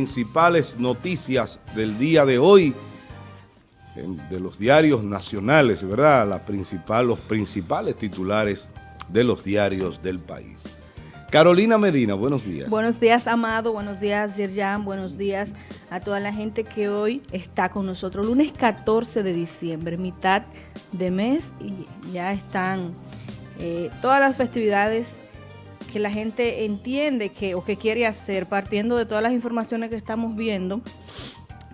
principales noticias del día de hoy de los diarios nacionales, ¿verdad? La principal, los principales titulares de los diarios del país. Carolina Medina, buenos días. Buenos días, Amado. Buenos días, Yerjan. Buenos días a toda la gente que hoy está con nosotros. Lunes 14 de diciembre, mitad de mes y ya están eh, todas las festividades que la gente entiende que o que quiere hacer partiendo de todas las informaciones que estamos viendo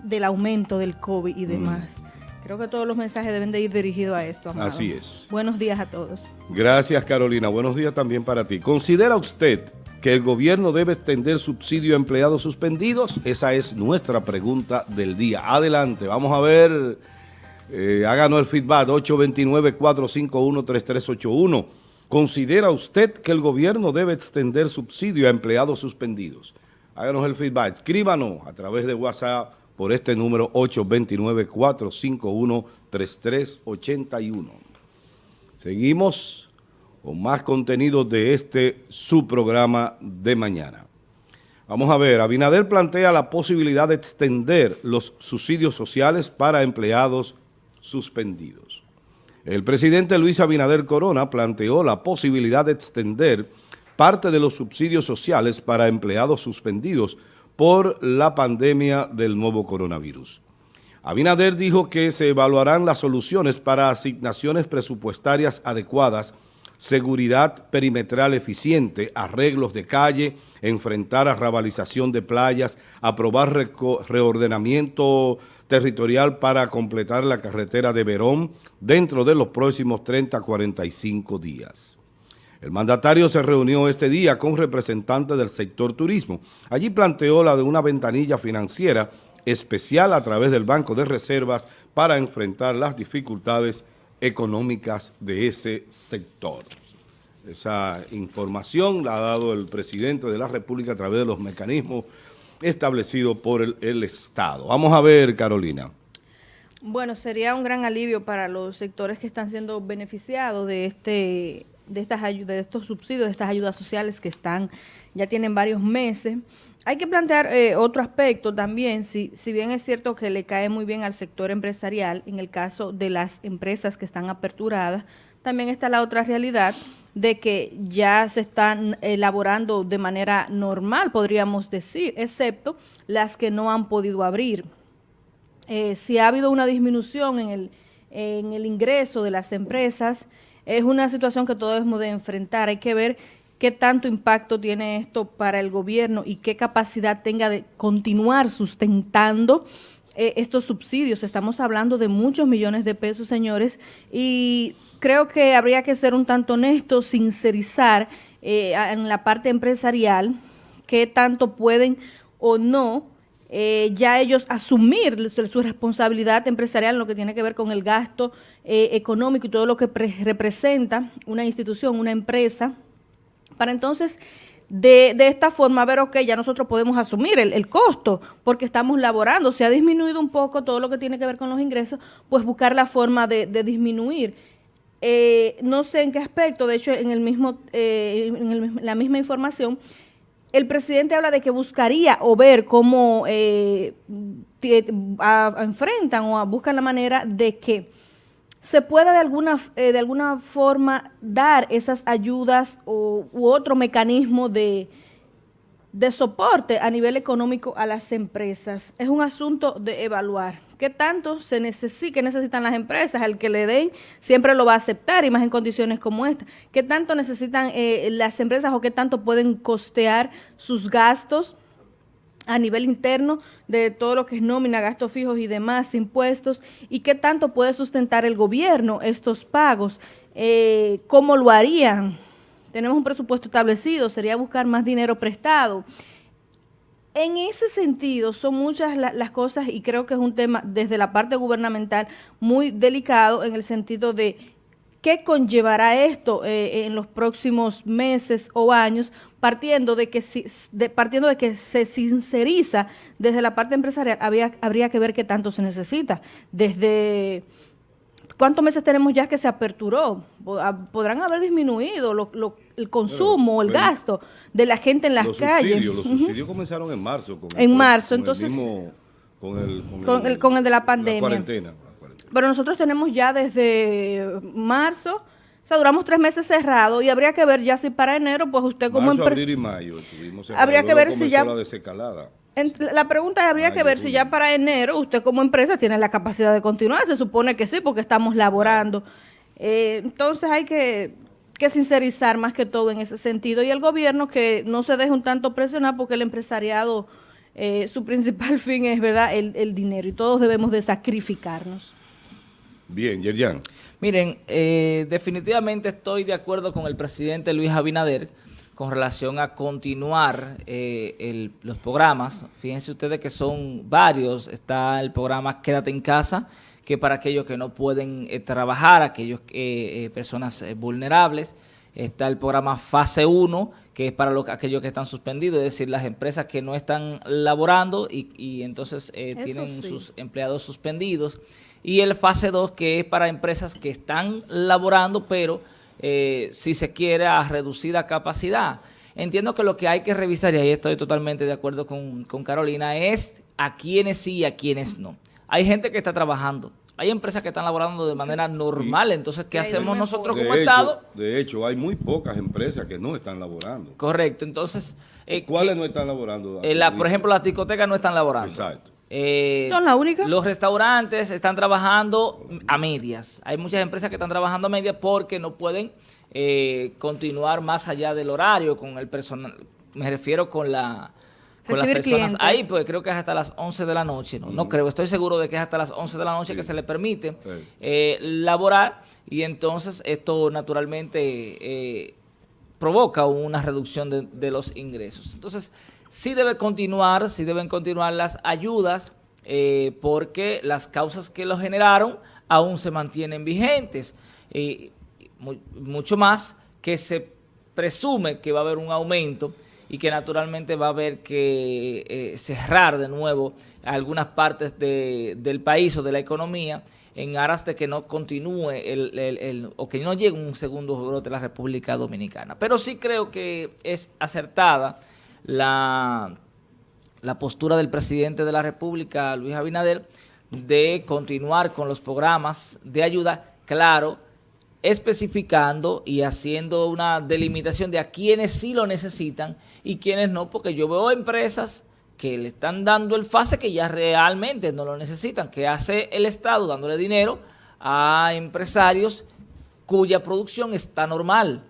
del aumento del COVID y mm. demás. Creo que todos los mensajes deben de ir dirigidos a esto, Amado. Así es. Buenos días a todos. Gracias, Carolina. Buenos días también para ti. ¿Considera usted que el gobierno debe extender subsidio a empleados suspendidos? Esa es nuestra pregunta del día. Adelante, vamos a ver, eh, háganos el feedback, 829-451-3381. ¿Considera usted que el gobierno debe extender subsidio a empleados suspendidos? Háganos el feedback, escríbanos a través de WhatsApp por este número 829-451-3381. Seguimos con más contenido de este su programa de mañana. Vamos a ver, Abinader plantea la posibilidad de extender los subsidios sociales para empleados suspendidos. El presidente Luis Abinader Corona planteó la posibilidad de extender parte de los subsidios sociales para empleados suspendidos por la pandemia del nuevo coronavirus. Abinader dijo que se evaluarán las soluciones para asignaciones presupuestarias adecuadas, seguridad perimetral eficiente, arreglos de calle, enfrentar arrabalización de playas, aprobar reordenamiento territorial para completar la carretera de Verón dentro de los próximos 30 a 45 días. El mandatario se reunió este día con representantes del sector turismo. Allí planteó la de una ventanilla financiera especial a través del Banco de Reservas para enfrentar las dificultades de ese sector. Esa información la ha dado el presidente de la República a través de los mecanismos establecido por el, Estado. Vamos a ver, Carolina. Bueno, sería un gran alivio para los sectores que están siendo beneficiados de este de estas ayudas, de estos subsidios, de estas ayudas sociales que están, ya tienen varios meses. Hay que plantear eh, otro aspecto también, si, si bien es cierto que le cae muy bien al sector empresarial, en el caso de las empresas que están aperturadas, también está la otra realidad de que ya se están elaborando de manera normal, podríamos decir, excepto las que no han podido abrir. Eh, si ha habido una disminución en el, en el ingreso de las empresas, es una situación que todos debemos de enfrentar. Hay que ver qué tanto impacto tiene esto para el gobierno y qué capacidad tenga de continuar sustentando eh, estos subsidios. Estamos hablando de muchos millones de pesos, señores, y creo que habría que ser un tanto honesto, sincerizar eh, en la parte empresarial qué tanto pueden o no eh, ya ellos asumir su, responsabilidad empresarial en lo que tiene que ver con el gasto económico y todo lo que representa una institución, una empresa, para entonces de, de, esta forma ver, ok, ya nosotros podemos asumir el, costo porque estamos laborando. Se ha disminuido un poco todo lo que tiene que ver con los ingresos, pues buscar la forma de, disminuir. Eh, no sé en qué aspecto, de hecho, en el mismo eh, en la misma información, el presidente habla de que buscaría o ver cómo eh, enfrentan o buscan la manera de que se pueda de alguna, eh, de alguna forma dar esas ayudas u otro mecanismo de, de soporte a nivel económico a las empresas. Es un asunto de evaluar. ¿Qué tanto se necesita, qué necesitan las empresas? El que le den siempre lo va a aceptar y más en condiciones como esta. ¿Qué tanto necesitan eh, las empresas o qué tanto pueden costear sus gastos? a nivel interno de todo lo que es nómina, gastos fijos y demás impuestos, y qué tanto puede sustentar el gobierno estos pagos, eh, cómo lo harían. Tenemos un presupuesto establecido, sería buscar más dinero prestado. En ese sentido, son muchas las cosas y creo que es un tema desde la parte gubernamental muy delicado en el sentido de ¿Qué conllevará esto eh, en los próximos meses o años, partiendo de que partiendo de que se sinceriza desde la parte empresarial, habría que ver qué tanto se necesita, desde ¿cuántos meses tenemos ya que se aperturó? Podrán haber disminuido el consumo, el gasto de la gente en las calles. los subsidios comenzaron en marzo. en marzo, entonces... con, el, con, el, de la pandemia. cuarentena. Pero nosotros tenemos ya desde marzo o sea, duramos tres meses cerrados y habría que ver ya si para enero, pues usted como empresa... abril y mayo Habría que ver si ya... La, desescalada. La pregunta es, habría que ver si ya para enero usted como empresa tiene la capacidad de continuar. Se supone que sí, porque estamos laborando. Eh, entonces hay que, que sincerizar más que todo en ese sentido. Y el gobierno que no se deje un tanto presionar porque el empresariado, eh, su principal fin es, ¿verdad?, el, el dinero. Y todos debemos de sacrificarnos. Bien, Yerjan. Miren, eh, definitivamente estoy de acuerdo con el presidente Luis Abinader con relación a continuar eh, los programas. Fíjense ustedes que son varios. Está el programa Quédate en casa, que para aquellos que no pueden eh, trabajar, aquellos personas vulnerables. Está el programa Fase 1, que es para los, aquellos que están suspendidos, es decir, las empresas que no están laborando y, entonces tienen sus empleados suspendidos y el fase 2 que es para empresas que están laborando, pero eh, si se quiere a reducida capacidad. Entiendo que lo que hay que revisar, y ahí estoy totalmente de acuerdo con, Carolina, es a quienes sí y a quienes no. Hay gente que está trabajando, hay empresas que están laborando de manera normal, entonces, ¿qué hacemos nosotros como Estado? De hecho, hay muy pocas empresas que no están laborando. Correcto, entonces... Eh, ¿Cuáles no están laborando? Eh, por ejemplo, las discotecas no están laborando. Exacto. Eh, ¿Son la única? Los restaurantes están trabajando a medias. Hay muchas empresas que están trabajando a medias porque no pueden eh, continuar más allá del horario con el personal. Me refiero con la con las personas ahí, pues creo que es hasta las 11 de la noche, ¿no? No creo, estoy seguro de que es hasta las 11 de la noche que se le permite eh, laborar y entonces esto naturalmente eh, provoca una reducción de, de los ingresos. Entonces, sí debe continuar, sí deben continuar las ayudas eh, porque las causas que lo generaron aún se mantienen vigentes. y mucho más que se presume que va a haber un aumento y que naturalmente va a haber que eh, cerrar de nuevo algunas partes del país o de la economía en aras de que no continúe el, o que no llegue un segundo brote de la República Dominicana. Pero sí creo que es acertada la, la postura del presidente de la República, Luis Abinader, de continuar con los programas de ayuda, claro, especificando y haciendo una delimitación de a quienes sí lo necesitan y quienes no, porque yo veo empresas que le están dando el fase que ya realmente no lo necesitan, que hace el Estado dándole dinero a empresarios cuya producción está normal.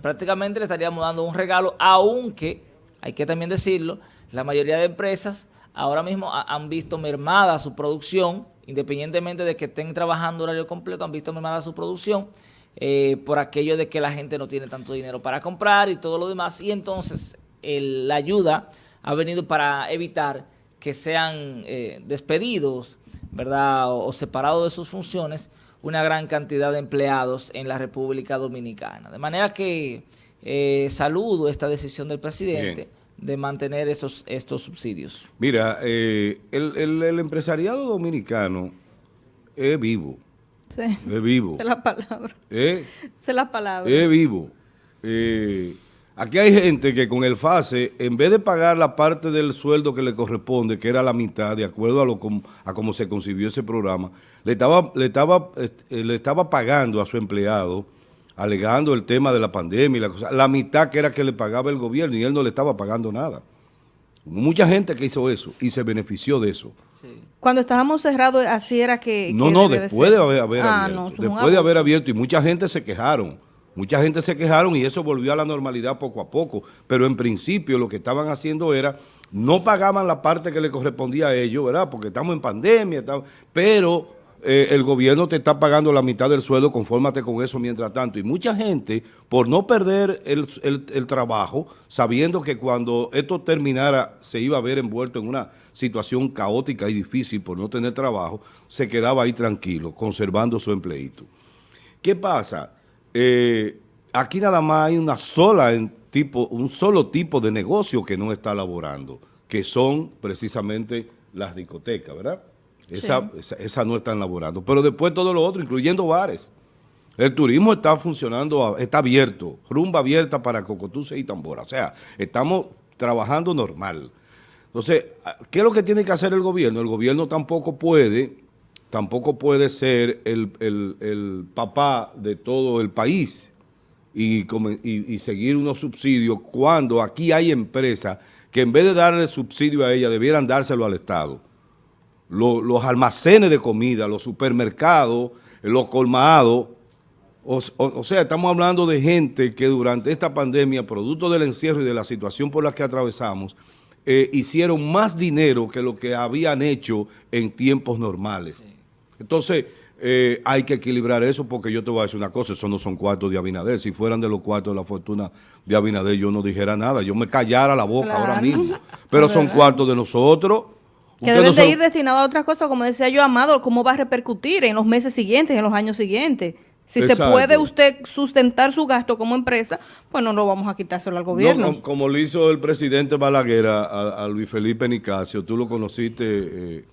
Prácticamente le estaríamos dando un regalo, aunque hay que también decirlo, la mayoría de empresas ahora mismo han visto mermada su producción, independientemente de que estén trabajando horario completo, han visto mermada su producción eh, por aquello de que la gente no tiene tanto dinero para comprar y todo lo demás. Y entonces la ayuda ha venido para evitar que sean eh, despedidos, ¿verdad? O, separados de sus funciones una gran cantidad de empleados en la República Dominicana. De manera que eh, saludo esta decisión del presidente de mantener estos, estos subsidios. Mira, eh, el, empresariado dominicano es vivo. Sí. Es vivo. Es la palabra. ¿Eh? Es la palabra. Es vivo. Eh, aquí hay gente que con el FASE, en vez de pagar la parte del sueldo que le corresponde, que era la mitad, de acuerdo a, lo, a cómo se concibió ese programa, le estaba, le, estaba, le estaba pagando a su empleado alegando el tema de la pandemia y la cosa, la mitad que era que le pagaba el gobierno y él no le estaba pagando nada. Mucha gente que hizo eso y se benefició de eso. Cuando estábamos cerrados, así era que... No, no, después de haber, ah, abierto. después de haber abierto y mucha gente se quejaron. Mucha gente se quejaron y eso volvió a la normalidad poco a poco. Pero en principio lo que estaban haciendo era, no pagaban la parte que le correspondía a ellos, ¿verdad? Porque estamos en pandemia, pero eh, el gobierno te está pagando la mitad del sueldo, confórmate con eso mientras tanto. Y mucha gente, por no perder el, trabajo, sabiendo que cuando esto terminara se iba a ver envuelto en una situación caótica y difícil por no tener trabajo, se quedaba ahí tranquilo, conservando su empleito. ¿Qué pasa? Eh, aquí nada más hay una sola tipo, un solo tipo de negocio que no está laborando, que son precisamente las discotecas, ¿verdad? Esa, esa, esa no están laborando. Pero después todo lo otro, incluyendo bares. El turismo está funcionando, está abierto, rumba abierta para Cocotuce y Tambora. O sea, estamos trabajando normal. Entonces, ¿qué es lo que tiene que hacer el gobierno? El gobierno tampoco puede, tampoco puede ser el, el, el papá de todo el país y, y, y, seguir unos subsidios cuando aquí hay empresas que en vez de darle subsidio a ella, debieran dárselo al Estado. Los, los almacenes de comida, los supermercados, los colmados, o, o, o, sea, estamos hablando de gente que durante esta pandemia, producto del encierro y de la situación por la que atravesamos, eh, hicieron más dinero que lo que habían hecho en tiempos normales. Sí. Entonces, eh, hay que equilibrar eso porque yo te voy a decir una cosa, esos no son cuartos de Abinader. Si fueran de los cuartos de la fortuna de Abinader, yo no dijera nada, yo me callara la boca claro. ahora mismo. Pero son cuartos de nosotros. Que deben de ir destinados a otras cosas, como decía yo, Amado, cómo va a repercutir en los meses siguientes, en los años siguientes. Si Exacto. se puede usted sustentar su gasto como empresa, pues no lo vamos a quitárselo al gobierno. No, como, como, lo hizo el presidente Balaguer a, a, Luis Felipe Nicasio, tú lo conociste, eh,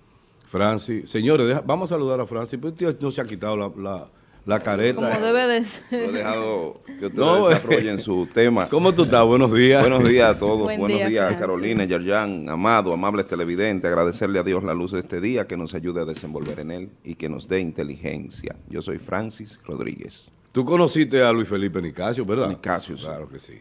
Francis. Señores, deja, vamos a saludar a Francis, pues no se ha quitado la, la, la careta. Como debe de ser. Yo he dejado que ustedes no, desarrollen su tema. ¿Cómo tú estás? Buenos días. Buenos días a todos. Buen Buenos día, días, Francis. Carolina, Yerjan, Amado, amables televidentes. Agradecerle a Dios la luz de este día, que nos ayude a desenvolver en él y que nos dé inteligencia. Yo soy Francis Rodríguez. Tú conociste a Luis Felipe Nicasio, ¿verdad? Nicasio, sí. Claro que sí.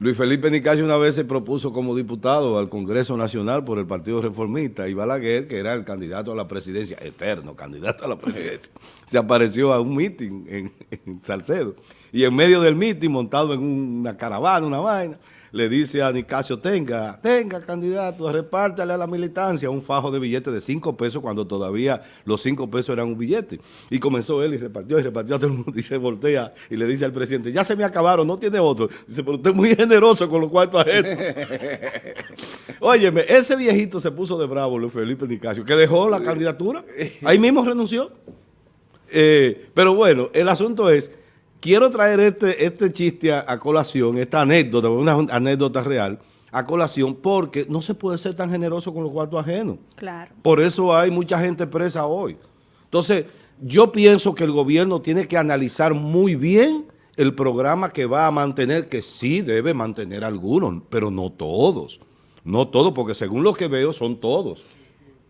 Luis Felipe Nicasio una vez se propuso como diputado al Congreso Nacional por el Partido Reformista y Balaguer, que era el candidato a la presidencia, eterno candidato a la presidencia, se apareció a un mitin en, en Salcedo. Y en medio del mitin, montado en una caravana, una vaina, le dice a Nicasio, tenga, tenga candidato, repártale a la militancia un fajo de billetes de cinco pesos cuando todavía los cinco pesos eran un billete. Y comenzó él y repartió y repartió a todo el mundo y se voltea y le dice al presidente, ya se me acabaron, no tiene otro. Dice, pero usted es muy generoso con los cuartos ajenos. Óyeme, ese viejito se puso de bravo, Luis Felipe Nicasio, que dejó la candidatura, ahí mismo renunció. Eh, pero bueno, el asunto es quiero traer este, este chiste a, a, colación, esta anécdota, una anécdota real, a colación, porque no se puede ser tan generoso con los cuartos ajenos. Claro. Por eso hay mucha gente presa hoy. Entonces, yo pienso que el gobierno tiene que analizar muy bien el programa que va a mantener, que sí debe mantener algunos, pero no todos. No todos, porque según lo que veo son todos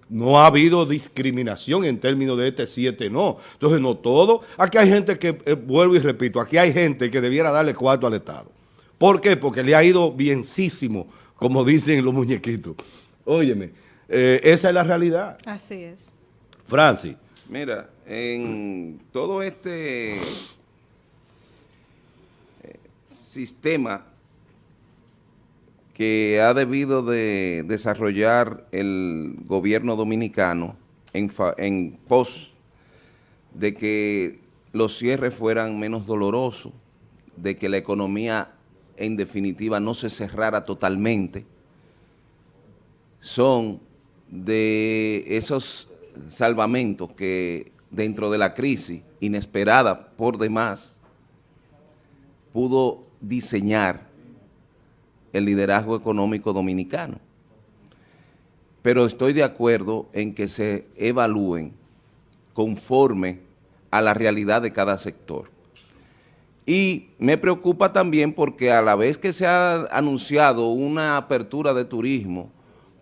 no ha habido discriminación en términos de este 7 no. Entonces, no todo. Aquí hay gente que, eh, vuelvo y repito, aquí hay gente que debiera darle cuarto al Estado. ¿Por qué? Porque le ha ido bienísimo, como dicen los muñequitos. Óyeme, eh, esa es la realidad. Así es. Francis. Mira, en todo este eh, sistema que ha debido de desarrollar el gobierno dominicano en, en pos de que los cierres fueran menos dolorosos, de que la economía en definitiva no se cerrara totalmente, son de esos salvamentos que dentro de la crisis inesperada por demás pudo diseñar el liderazgo económico dominicano. Pero estoy de acuerdo en que se evalúen conforme a la realidad de cada sector. Y me preocupa también porque a la vez que se ha anunciado una apertura de turismo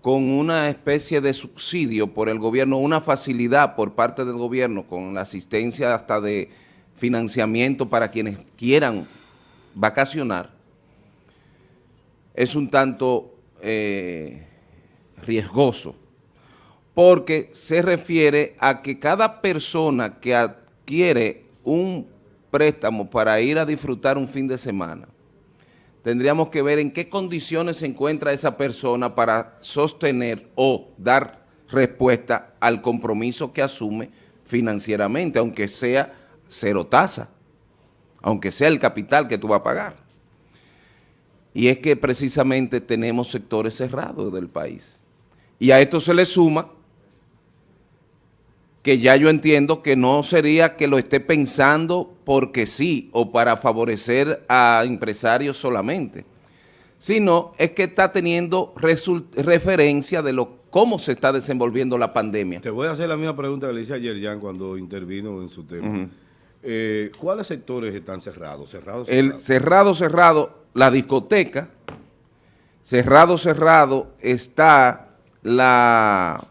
con una especie de subsidio por el gobierno, una facilidad por parte del gobierno con la asistencia hasta de financiamiento para quienes quieran vacacionar, es un tanto eh, riesgoso, porque se refiere a que cada persona que adquiere un préstamo para ir a disfrutar un fin de semana, tendríamos que ver en qué condiciones se encuentra esa persona para sostener o dar respuesta al compromiso que asume financieramente, aunque sea cero tasa, aunque sea el capital que tú vas a pagar. Y es que precisamente tenemos sectores cerrados del país. Y a esto se le suma que ya yo entiendo que no sería que lo esté pensando porque sí o para favorecer a empresarios solamente, sino es que está teniendo referencia de los cómo se está desenvolviendo la pandemia. Te voy a hacer la misma pregunta que le hice ayer, Jan, cuando intervino en su tema. Eh, ¿Cuáles sectores están cerrados? ¿Cerrados? El cerrados? cerrado, cerrado, la discoteca, cerrado, cerrado está la...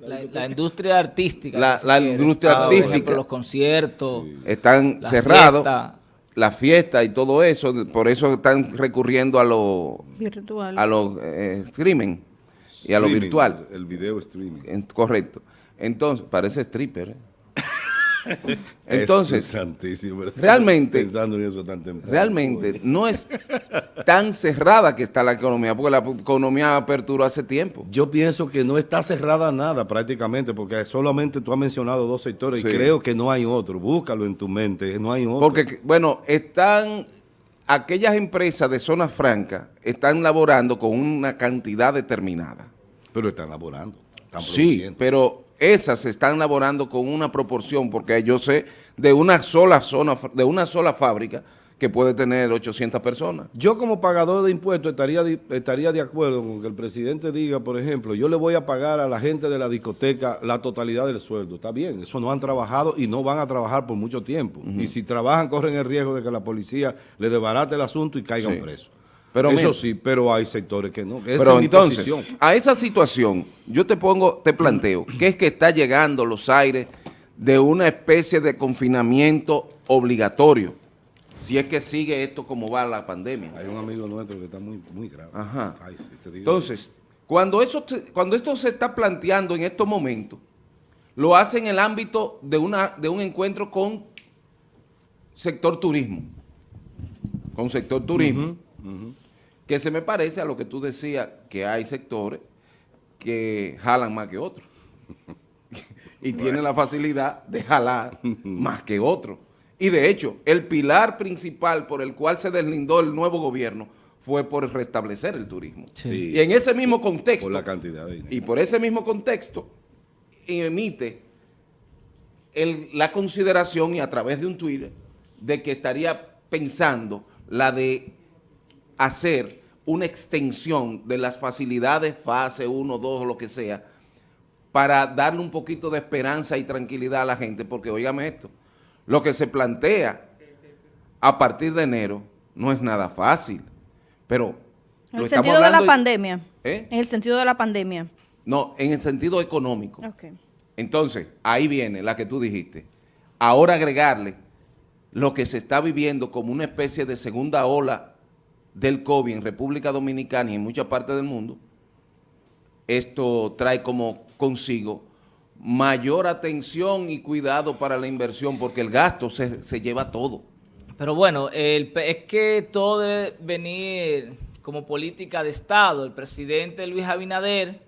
La, la industria artística. La- si la quiere. industria Por ejemplo, artística. los conciertos. están La cerrados, fiesta. la fiesta y todo eso, por eso están recurriendo a lo, Virtual. a los eh, streaming y a lo Streaming, virtual. El video streaming. Correcto. Entonces, parece stripper. ¿eh? Entonces, realmente- Pensando en eso tan realmente no es tan cerrada que está la economía, porque la economía aperturó hace tiempo. Yo pienso que no está cerrada nada prácticamente, porque solamente tú has mencionado dos sectores Sí. y creo que no hay otro. Búscalo en tu mente, no hay otro. Porque, bueno, están aquellas empresas de zona franca están laborando con una cantidad determinada. Pero están laborando, están Sí, pero esas están laborando con una proporción, porque yo sé de una sola zona, de una sola fábrica que puede tener 800 personas. Yo como pagador de impuestos estaría, de- estaría de acuerdo con que el presidente diga, por ejemplo, yo le voy a pagar a la gente de la discoteca la totalidad del sueldo. Está bien, eso no han trabajado y no van a trabajar por mucho tiempo. Y si trabajan, corren el riesgo de que la policía le desbarate el asunto y caigan Sí. presos. Pero eso mira- sí, pero hay sectores que no. que Pero entonces, posición. a esa situación, yo te pongo, te planteo, que es que está llegando los aires de una especie de confinamiento obligatorio, si es que sigue esto como va la pandemia. Hay un amigo nuestro que está muy, muy grave. Ajá. Ay, sí, te digo. Entonces, cuando, eso cuando esto se está planteando en estos momentos, lo hace en el ámbito de, una, de un encuentro con sector turismo, con sector turismo, que se me parece a lo que tú decías, que hay sectores que jalan más que otros. y tienen la facilidad de jalar más que otros. Y de hecho, el pilar principal por el cual se deslindó el nuevo gobierno fue por restablecer el turismo. Sí. Y en ese mismo contexto, por la cantidad de dinero. y por ese mismo contexto, emite el- la consideración y a través de un Twitter de que estaría pensando la de hacer una extensión de las facilidades fase 1, 2 o lo que sea para darle un poquito de esperanza y tranquilidad a la gente, porque óigame esto, lo que se plantea a partir de enero no es nada fácil, pero En lo el estamos sentido de la pandemia. ¿Eh? En el sentido de la pandemia. No, en el sentido económico. Entonces, ahí viene la que tú dijiste. Ahora agregarle lo que se está viviendo como una especie de segunda ola del COVID en República Dominicana y en muchas partes del mundo, esto trae como consigo mayor atención y cuidado para la inversión porque el gasto se, se lleva todo. Pero bueno, el es que todo debe venir como política de Estado. El presidente Luis Abinader,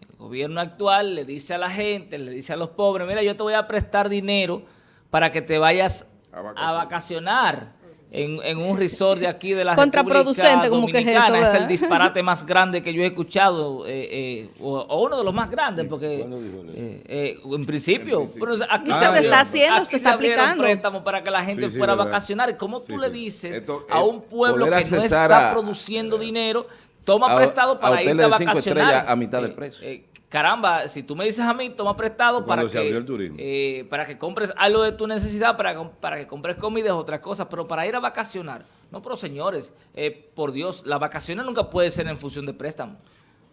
el gobierno actual, le dice a la gente, le dice a los pobres, mira, yo te voy a prestar dinero para que te vayas A a vacacionar. En, en un resort de aquí de la Contraproducente, República como que es eso, Dominicana. es, el disparate más grande que yo he escuchado, eh, eh, o, o uno de los más grandes, porque eh, eh, en principio, pero aquí Ah, se, abrieron- está haciendo, aquí se está aplicando. préstamos para que la gente Sí, sí, fuera a vacacionar. ¿Cómo tú Sí, le dices Esto, a eh, un pueblo que no está a- produciendo dinero, toma a- prestado a para a de cinco vacacionar? a mitad de precio. Caramba, si tú me dices a mí, toma prestado Cuando para se que, abrió el turismo. eh, para que compres algo de tu necesidad, para, para que compres comida, otras cosas, pero para ir a vacacionar. No, pero señores, eh, por Dios, las vacaciones nunca puede ser en función de préstamo.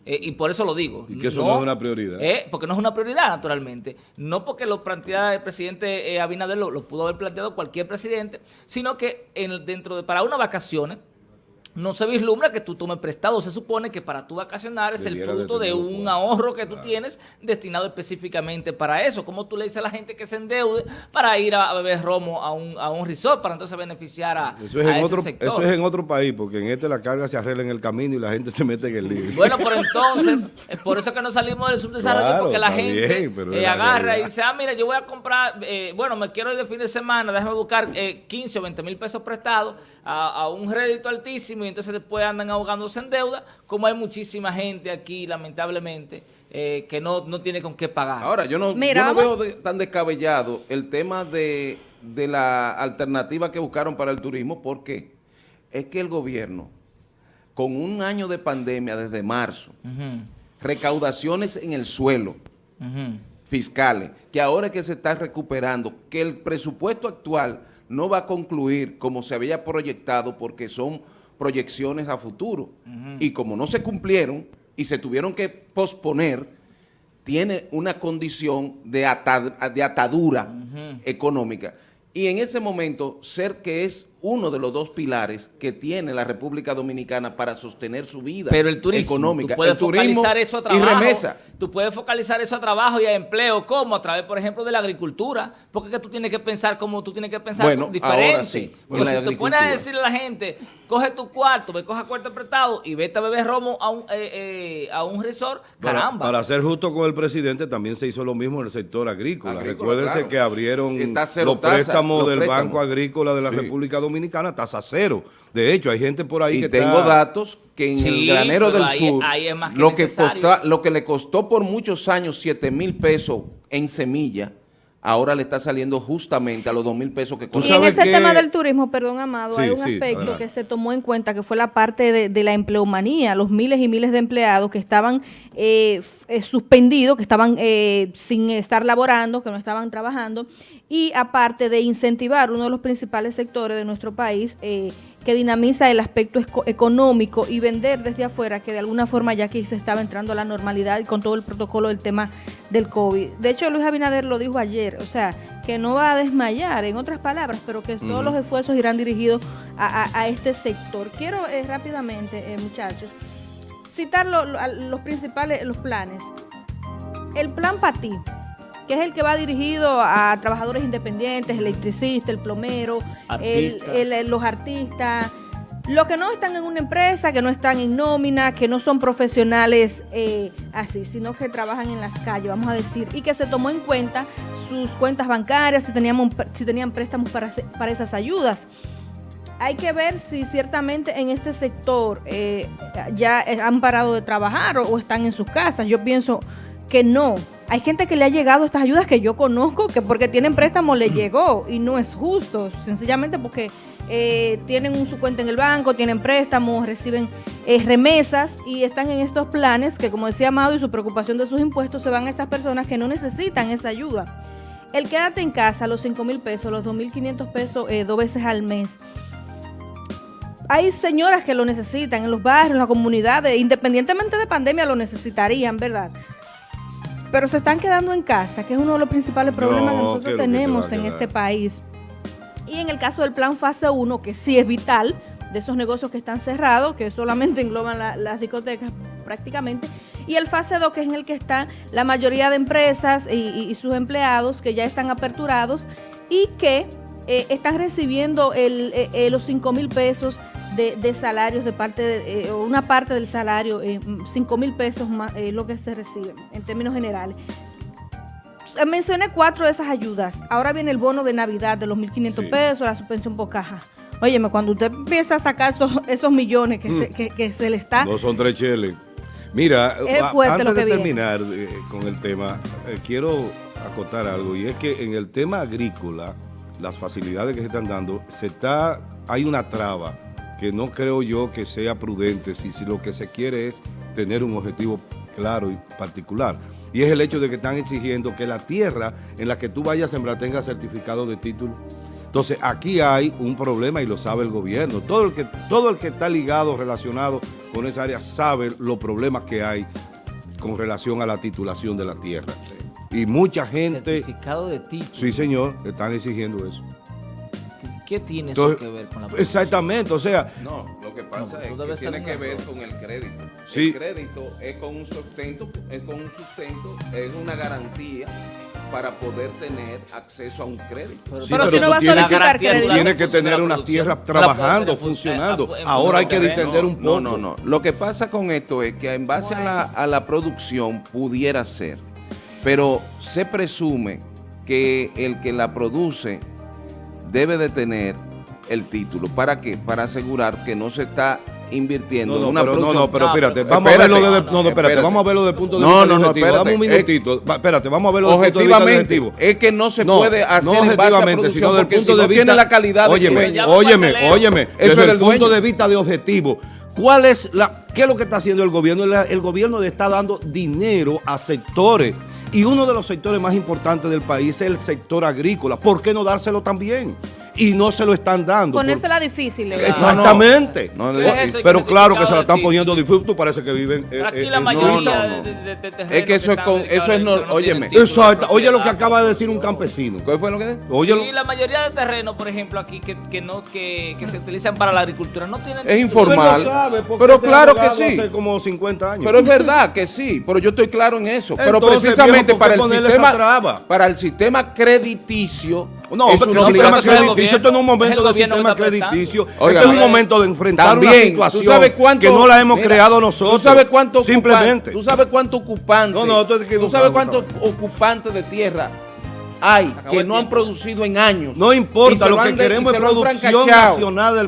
Eh, y por eso lo digo. Y que eso no es una prioridad. eh, porque no es una prioridad, naturalmente. No porque lo plantea el presidente eh, Abinader, lo, lo pudo haber planteado cualquier presidente, sino que en, dentro de para unas vacaciones no se vislumbra que tú tomes prestado. Se supone que para tu vacacionar es el Debiera fruto de un ahorro que tú tienes destinado específicamente para eso. Como tú le dices a la gente que se endeude para ir a, beber romo a un, a un resort para entonces beneficiar a, Eso es, a en ese otro, sector. eso es en otro país, porque en este la carga se arregla en el camino y la gente se mete en el lío. Bueno, pero entonces, es por eso que no salimos del subdesarrollo, Claro, porque la gente bien, eh, agarra y dice, ah, mira, yo voy a comprar, eh, bueno, me quiero ir de fin de semana, déjame buscar eh, 15 o 20 mil pesos prestados a, a un rédito altísimo y entonces después andan ahogándose en deuda, como hay muchísima gente aquí, lamentablemente, eh, que no, no tiene con qué pagar. Ahora, yo no, yo no veo de- tan descabellado el tema de, de la alternativa que buscaron para el turismo, porque es que el gobierno, con un año de pandemia desde marzo, recaudaciones en el suelo fiscales, que ahora es que se está recuperando, que el presupuesto actual no va a concluir como se había proyectado porque son proyecciones a futuro. Y como no se cumplieron y se tuvieron que posponer, tiene una condición de, de atadura económica. Y en ese momento, ser que es uno de los dos pilares que tiene la República Dominicana para sostener su vida Pero el turismo, económica. Tú puedes focalizar eso a trabajo. Y remesa. Tú puedes focalizar eso a trabajo y a empleo, como a través, por ejemplo, de la agricultura, porque es que tú tienes que pensar como tú tienes que pensar bueno, diferente. Ahora sí, porque si tú pones a decirle a la gente, coge tu cuarto, ve, coja cuarto apretado y vete a beber romo a un, eh, eh, a un resort, caramba. Para, para, ser justo con el presidente, también se hizo lo mismo en el sector agrícola. agrícola Recuérdense claro. que abrieron los préstamos los del. Banco Agrícola de la sí. República Dominicana, tasas cero. De hecho, hay gente por ahí y que tengo está... datos que en sí, el granero del ahí, sur, ahí es que lo, que costa, lo que le costó por muchos años 7 mil pesos en semilla, ahora le está saliendo justamente a los 2 mil pesos que costó. Y en ese que... tema del turismo, perdón, Amado, sí, hay un sí, aspecto adelante. que se tomó en cuenta que fue la parte de, de, la empleomanía, los miles y miles de empleados que estaban eh, eh, suspendidos, que estaban eh, sin estar laborando, que no estaban trabajando, y aparte de incentivar uno de los principales sectores de nuestro país, eh, que dinamiza el aspecto económico y vender desde afuera, que de alguna forma ya aquí se estaba entrando a la normalidad y con todo el protocolo del tema del COVID. De hecho, Luis Abinader lo dijo ayer, o sea, que no va a desmayar, en otras palabras, pero que uh -huh. todos los esfuerzos irán dirigidos a, a, a este sector. Quiero eh, rápidamente, eh, muchachos, citar lo, lo, los principales, los planes. El plan PATI, que es el que va dirigido a trabajadores independientes, electricistas, el plomero, artistas. El, el, los artistas, los que no están en una empresa, que no están en nómina, que no son profesionales eh, así, sino que trabajan en las calles, vamos a decir, y que se tomó en cuenta sus cuentas bancarias, si, teníamos, si tenían préstamos para, para esas ayudas. Hay que ver si ciertamente en este sector eh, ya han parado de trabajar o, o están en sus casas. Yo pienso que no. Hay gente que le ha llegado estas ayudas que yo conozco, que porque tienen préstamo le llegó y no es justo, sencillamente porque eh, tienen su cuenta en el banco, tienen préstamos, reciben eh, remesas y están en estos planes que como decía Amado y su preocupación de sus impuestos se van a esas personas que no necesitan esa ayuda. El quédate en casa, los 5 mil pesos, los 2 mil 500 pesos eh, dos veces al mes, hay señoras que lo necesitan en los barrios, en las comunidades, independientemente de pandemia lo necesitarían, ¿verdad? Pero se están quedando en casa, que es uno de los principales problemas no, que nosotros tenemos que en este país. Y en el caso del plan fase 1, que sí es vital, de esos negocios que están cerrados, que solamente engloban la, las discotecas prácticamente, y el fase 2, que es en el que están la mayoría de empresas y, y, y sus empleados que ya están aperturados y que eh, están recibiendo el, eh, los 5 mil pesos de, de, salarios de parte de, eh, una parte del salario, eh, 5 mil pesos más eh, lo que se recibe en términos generales. Mencioné cuatro de esas ayudas. Ahora viene el bono de Navidad de los 1.500 sí. pesos, la suspensión por caja. Óyeme, cuando usted empieza a sacar esos, esos millones que, mm. se, que, que, se le está... No son tres cheles. Mira, antes de terminar eh, con el tema, eh, quiero acotar algo, y es que en el tema agrícola, las facilidades que se están dando, se está, hay una traba que no creo yo que sea prudente si, si lo que se quiere es tener un objetivo claro y particular. Y es el hecho de que están exigiendo que la tierra en la que tú vayas a sembrar tenga certificado de título. Entonces, aquí hay un problema y lo sabe el gobierno. Todo el que, todo el que está ligado, relacionado con esa área, sabe los problemas que hay con relación a la titulación de la tierra. Y mucha gente... Certificado de título. Sí, señor, están exigiendo eso. ¿Qué tiene Entonces, eso que ver con la producción? Exactamente, o sea... No, lo que pasa no, es que tiene que ver con el crédito. Sí. El crédito es con un sustento, es con un sustento, es una garantía para poder tener acceso a un crédito. Pero, sí, pero, pero si no va a solicitar crédito. Tiene que tener una tierra trabajando, funcionando. Ahora hay que entender un poco. No, no, no. Lo que pasa con esto es que en base bueno. a, la, a la producción pudiera ser, pero se presume que el que la produce debe de tener el título. ¿Para qué? Para asegurar que no se está invirtiendo no, no, en una pero, producción. No, no, pero espérate, vamos espérate, a verlo desde, no, no, espérate, vamos a verlo desde el punto de vista no, no, no, espérate, Dame un minutito, es, espérate, vamos a verlo desde el punto de vista objetivo. Es que no se puede hacer no objetivamente, sino desde el punto si de vista tiene la calidad óyeme, de óyeme, óyeme, eso desde es el punto de vista de objetivo ¿Cuál es la, ¿Qué es lo que está haciendo el gobierno? El, el gobierno le está dando dinero a sectores y uno de los sectores más importantes del país es el sector agrícola. ¿Por qué no dárselo también? Y no se lo están dando. Ponérsela difícil. ¿verdad? Exactamente. No, no, ¿Qué es eso? Pero ¿Qué claro que se la están poniendo difícil. Tú parece que viven eh, aquí eh, la en mayoría Suiza. no, no. de, de- de terrenos Es que eso es con- eso es no- óyeme. Exacto. Oye lo que acaba de decir un campesino. ¿Cuál fue lo que dijo? Sí, la mayoría de terrenos, por ejemplo, aquí que, que no que, que se utilizan para la agricultura no tienen Es informal. Sabe, Pero claro que sí. Hace como 50 años. Pero es verdad que sí, pero yo estoy claro en eso. Pero Entonces, precisamente viejo, ¿por qué para el sistema para el sistema crediticio No, es una el sistema obligación. Crediticio, esto no es un gobierno. Momento de gobierno sistema crediticio. Oiga, este es un momento de enfrentar También, una ¿tú sabes cuánto- que no la hemos mira, creado nosotros. ¿Tú sabes cuánto Simplemente. ¿Tú sabes cuánto ocupante? No, no, tú estás ¿Tú equivocado, sabes cuántos ocupantes de tierra hay que no han producido en años? No importa, lo han que queremos es producción nacional del